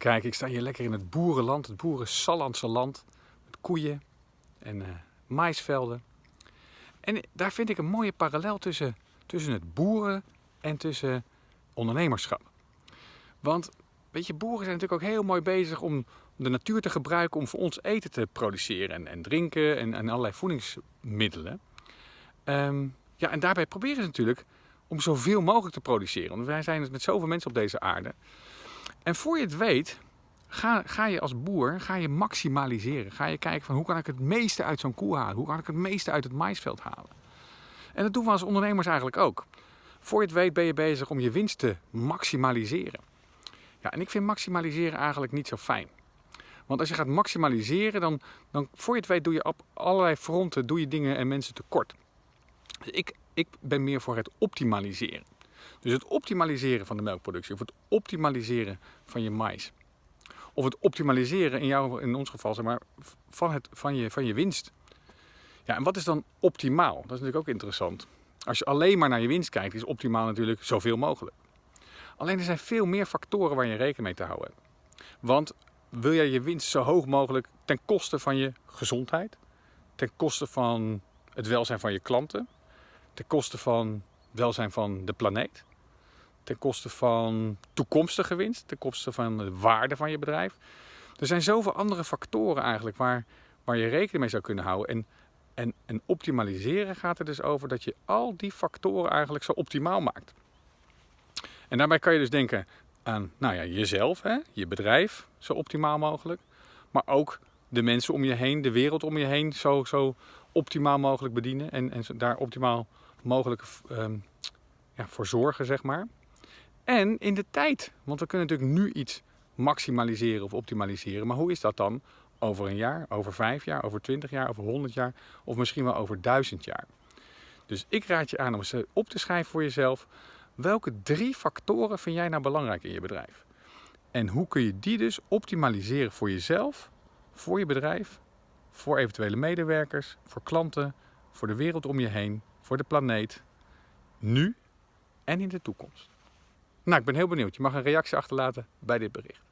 Kijk, ik sta hier lekker in het boerenland, het boeren land. Met koeien en uh, maisvelden. En daar vind ik een mooie parallel tussen, tussen het boeren en tussen ondernemerschap. Want, weet je, boeren zijn natuurlijk ook heel mooi bezig om de natuur te gebruiken om voor ons eten te produceren en, en drinken en, en allerlei voedingsmiddelen. Ehm, ja, en daarbij proberen ze natuurlijk om zoveel mogelijk te produceren. Want wij zijn met zoveel mensen op deze aarde. En voor je het weet, ga, ga je als boer ga je maximaliseren. Ga je kijken van hoe kan ik het meeste uit zo'n koe halen? Hoe kan ik het meeste uit het maisveld halen? En dat doen we als ondernemers eigenlijk ook. Voor je het weet ben je bezig om je winst te maximaliseren. Ja, en ik vind maximaliseren eigenlijk niet zo fijn. Want als je gaat maximaliseren, dan, dan voor je het weet doe je op allerlei fronten doe je dingen en mensen tekort. Dus ik, ik ben meer voor het optimaliseren. Dus het optimaliseren van de melkproductie of het optimaliseren van je mais. Of het optimaliseren in, jou, in ons geval zeg maar, van, het, van, je, van je winst. Ja, en wat is dan optimaal? Dat is natuurlijk ook interessant. Als je alleen maar naar je winst kijkt, is optimaal natuurlijk zoveel mogelijk. Alleen er zijn veel meer factoren waar je rekening mee te houden hebt. Want wil jij je winst zo hoog mogelijk ten koste van je gezondheid, ten koste van het welzijn van je klanten, ten koste van het welzijn van de planeet, ten koste van toekomstige winst, ten koste van de waarde van je bedrijf. Er zijn zoveel andere factoren eigenlijk waar, waar je rekening mee zou kunnen houden. En, en, en optimaliseren gaat er dus over dat je al die factoren eigenlijk zo optimaal maakt. En daarbij kan je dus denken aan nou ja, jezelf, hè, je bedrijf, zo optimaal mogelijk. Maar ook de mensen om je heen, de wereld om je heen, zo, zo optimaal mogelijk bedienen. En, en daar optimaal mogelijk um, ja, voor zorgen, zeg maar. En in de tijd, want we kunnen natuurlijk nu iets maximaliseren of optimaliseren. Maar hoe is dat dan over een jaar, over vijf jaar, over twintig jaar, over honderd jaar of misschien wel over duizend jaar? Dus ik raad je aan om eens op te schrijven voor jezelf. Welke drie factoren vind jij nou belangrijk in je bedrijf? En hoe kun je die dus optimaliseren voor jezelf, voor je bedrijf, voor eventuele medewerkers, voor klanten, voor de wereld om je heen, voor de planeet, nu en in de toekomst? Nou, ik ben heel benieuwd. Je mag een reactie achterlaten bij dit bericht.